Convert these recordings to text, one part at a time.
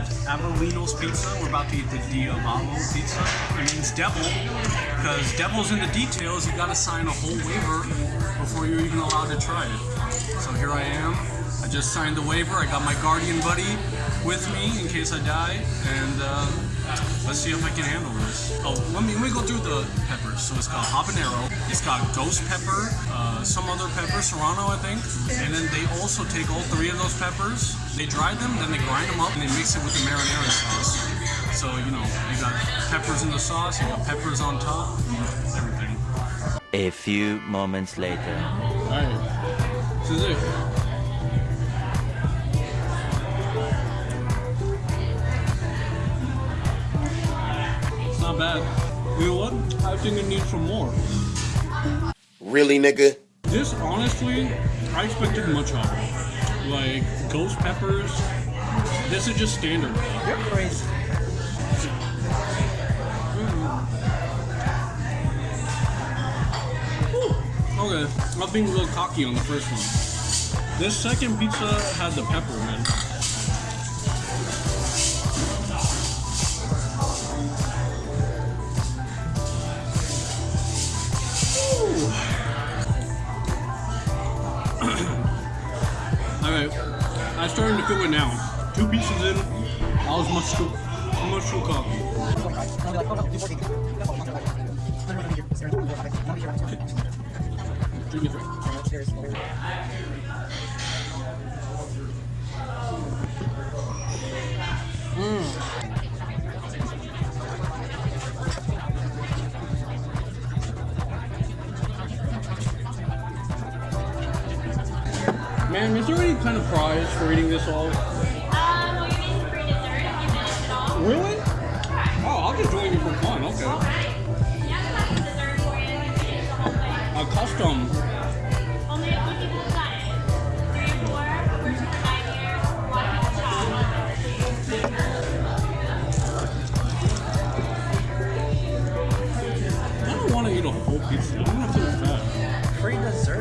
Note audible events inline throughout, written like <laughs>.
Avellino's Pizza. We're about to eat the Diavolo pizza. It means devil, because devil's in the details. You gotta sign a whole waiver before you're even allowed to try it. So here I am. I just signed the waiver. I got my guardian buddy with me in case I die, and uh, let's see if I can handle this. Oh, let me let me go through the peppers. So it's got habanero, it's got ghost pepper, uh, some other pepper, serrano, I think, and then they also take all three of those peppers, they dry them, then they grind them up, and they mix it with the marinara sauce. So you know, you got peppers in the sauce, you got peppers on top, everything. A few moments later. Alright, this is it. It's not bad. You know what? I think it needs some more. Really, nigga? This, honestly, I expected much higher. Like, ghost peppers, this is just standard. You're crazy. Okay, I'm being a little cocky on the first one. This second pizza had the pepper, man. Starting to feel it now. Two pieces in, I was much too, much too cocky. Man, is there any kind of prize for eating this all? Um, well, you're eating free dessert if you finish it all. Really? Oh, I'll just join you for fun, okay. Alright. Yeah, that's the dessert for you. You finish the whole thing. A custom.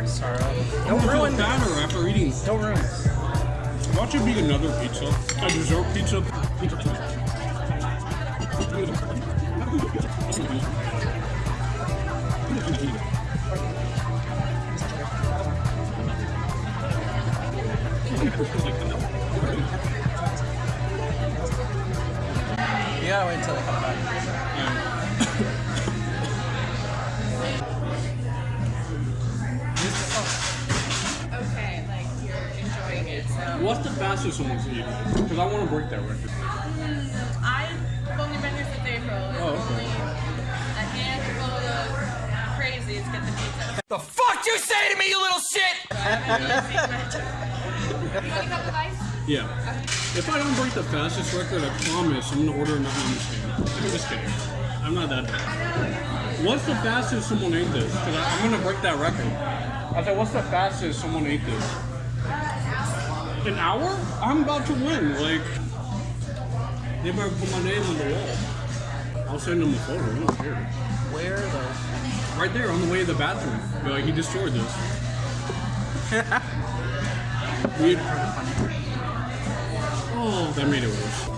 Sarah. I'm Don't ruin this. fatter after eating. Don't ruin this. Watch it be another pizza. A dessert pizza. You gotta wait until they come back. It. So What's the fastest someone's eaten? Because I want to break that record. Mm, I've only been here since April. It's Oh, okay. only a handful of crazies get the pizza. The fuck you say to me, you little shit! <laughs> Yeah. If I don't break the fastest record, I promise I'm gonna order another stand. I'm just kidding. I'm not that bad. What's the fastest someone ate this? Because I'm gonna break that record. I said, what's the fastest someone ate this? An hour? I'm about to win. Like, they better put my name on the wall. I'll send them a photo. I don't care. Where those? Right there on the way to the bathroom. Be like, he destroyed this. <laughs> Weird. Oh, that made it worse.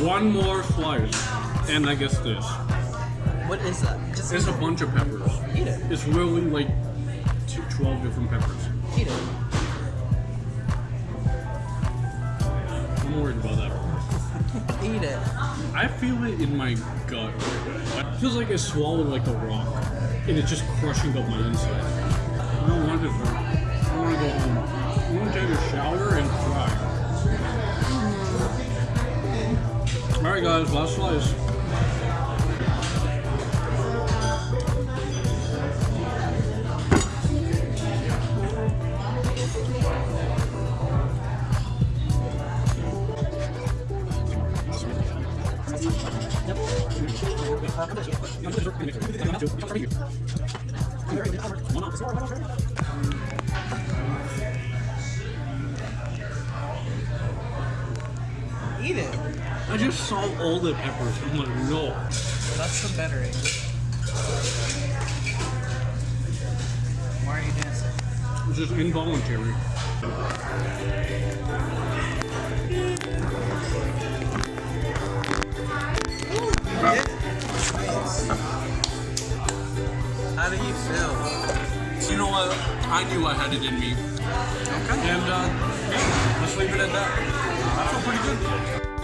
One more slice, and I guess this. What is that? Just It's a bunch of peppers. eat it. It's really like two, 12 different peppers. Eat it. I'm worried about that. <laughs> Eat it. I feel it in my gut. It feels like I swallowed like a rock, and it's just crushing up my inside. I don't want this. I want to go home. I want to take a shower and cry. Alright, guys, last slice. Eat it. I just saw all the peppers. I'm like, no. That's the better English. Why are you dancing? It's just involuntary. How do you feel? You know what? I knew I had it in me. Okay. And, uh, yeah, let's leave it at that. I feel pretty good.